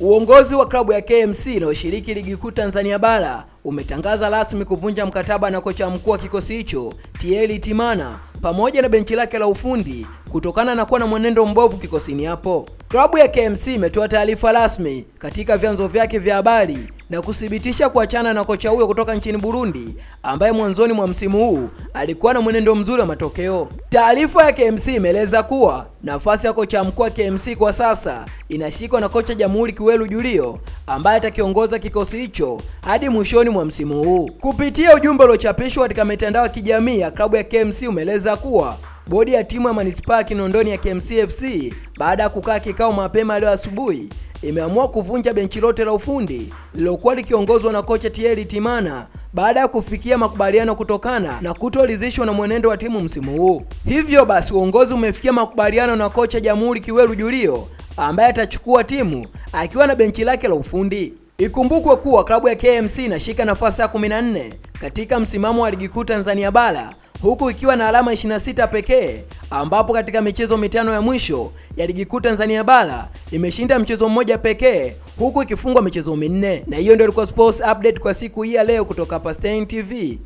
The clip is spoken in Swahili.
Uongozi wa klabu ya KMC inayoshiriki ligi kuu Tanzania bara umetangaza rasmi kuvunja mkataba na kocha mkuu wa kikosi hicho Thierry Timana pamoja na benchi lake la ufundi kutokana na kuwa na mwenendo mbovu kikosini hapo. Klabu ya KMC imetoa taarifa rasmi katika vyanzo vyake vya habari na kuthibitisha kuachana na kocha huyo kutoka nchini Burundi ambaye mwanzoni mwa msimu huu alikuwa na mwenendo mzuri wa matokeo. Taarifa ya KMC imeeleza kuwa nafasi ya kocha mkuu wa KMC kwa sasa inashikwa na kocha Jamhuri Kiwelu Julio ambaye atakiongoza kikosi hicho hadi mwishoni mwa msimu huu. Kupitia ujumbe uliochapishwa katika mitandao ya kijamii ya klabu ya KMC umeeleza kuwa bodi ya timu ya manispaa ya Kinondoni ya KMC FC baada ya kukaa kikao mapema leo asubuhi imeamua kuvunja benchi lote la ufundi lililokuwa likiongozwa na kocha Thierry Timana baada ya kufikia makubaliano kutokana na kutoridhishwa na mwenendo wa timu msimu huu. Hivyo basi uongozi umefikia makubaliano na kocha Jamhuri Kiweru Julio ambaye atachukua timu akiwa na benchi lake la ufundi. Ikumbukwe kuwa klabu ya KMC inashika nafasi ya 14 katika msimamo wa ligi kuu Tanzania bara huku ikiwa na alama 26 pekee ambapo katika michezo mitano ya mwisho ya ligi kuu Tanzania bara imeshinda mchezo mmoja pekee huku ikifungwa michezo minne. Na hiyo ndio ilikuwa sports update kwa siku hii ya leo kutoka hapa Stein TV.